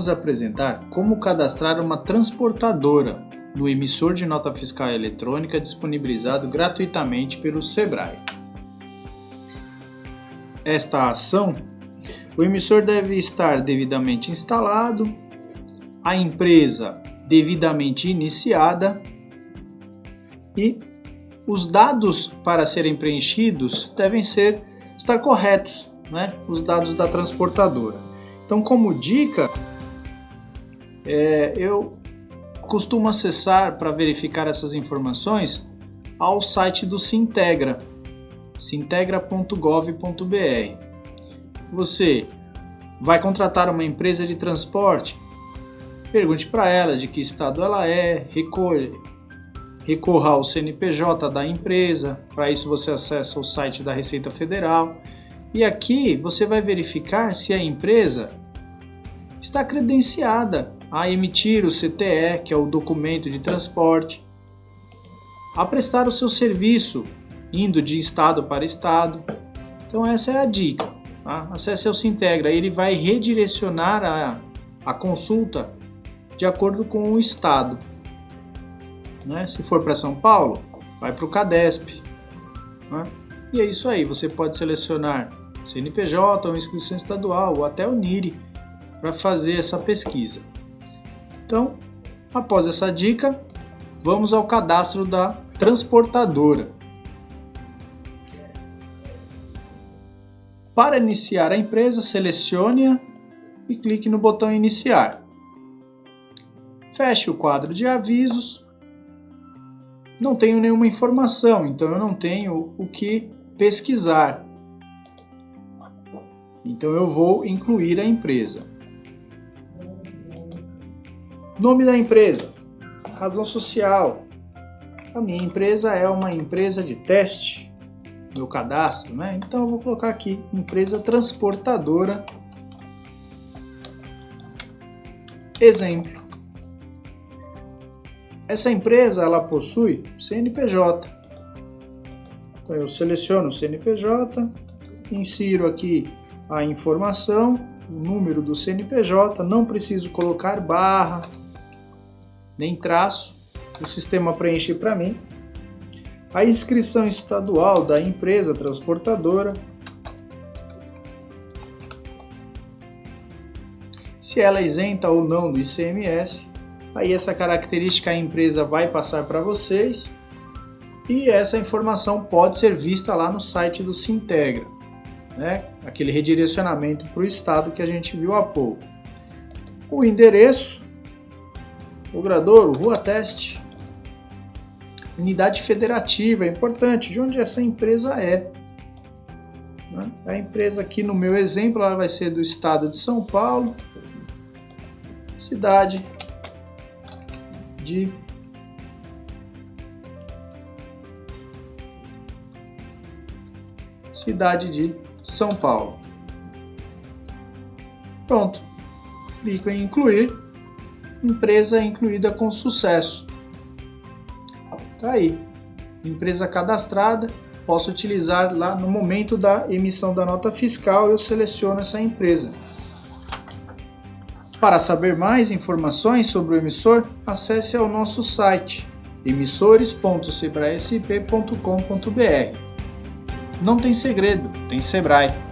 Vamos apresentar como cadastrar uma transportadora no emissor de nota fiscal eletrônica disponibilizado gratuitamente pelo SEBRAE. Esta ação, o emissor deve estar devidamente instalado, a empresa devidamente iniciada e os dados para serem preenchidos devem ser estar corretos, né? os dados da transportadora. Então, como dica, é, eu costumo acessar para verificar essas informações ao site do Sintegra, sintegra.gov.br. Você vai contratar uma empresa de transporte? Pergunte para ela de que estado ela é, recorra, recorra ao CNPJ da empresa, para isso você acessa o site da Receita Federal e aqui você vai verificar se a empresa está credenciada a emitir o CTE, que é o documento de transporte, a prestar o seu serviço, indo de estado para estado. Então essa é a dica. Tá? Acesse o Sintegra, ele vai redirecionar a, a consulta de acordo com o estado. Né? Se for para São Paulo, vai para o CADESP. Né? E é isso aí, você pode selecionar CNPJ, ou inscrição estadual, ou até o NIRI para fazer essa pesquisa. Então, após essa dica, vamos ao cadastro da transportadora. Para iniciar a empresa, selecione-a e clique no botão Iniciar. Feche o quadro de avisos. Não tenho nenhuma informação, então eu não tenho o que pesquisar. Então eu vou incluir a empresa. Nome da empresa, razão social. A minha empresa é uma empresa de teste, meu cadastro, né? Então eu vou colocar aqui empresa transportadora. Exemplo. Essa empresa ela possui CNPJ. Então eu seleciono o CNPJ, insiro aqui a informação, o número do CNPJ, não preciso colocar barra, nem traço, o sistema preenche para mim. A inscrição estadual da empresa transportadora, se ela é isenta ou não do ICMS, aí essa característica a empresa vai passar para vocês e essa informação pode ser vista lá no site do Sintegra, né? aquele redirecionamento para o estado que a gente viu há pouco. O endereço Logradouro, Rua Teste. Unidade federativa, é importante, de onde essa empresa é. Né? A empresa aqui no meu exemplo ela vai ser do estado de São Paulo, cidade de cidade de São Paulo. Pronto. Clico em incluir empresa incluída com sucesso. Tá aí, empresa cadastrada, posso utilizar lá no momento da emissão da nota fiscal, eu seleciono essa empresa. Para saber mais informações sobre o emissor, acesse ao nosso site emissores.sebraesp.com.br. Não tem segredo, tem Sebrae.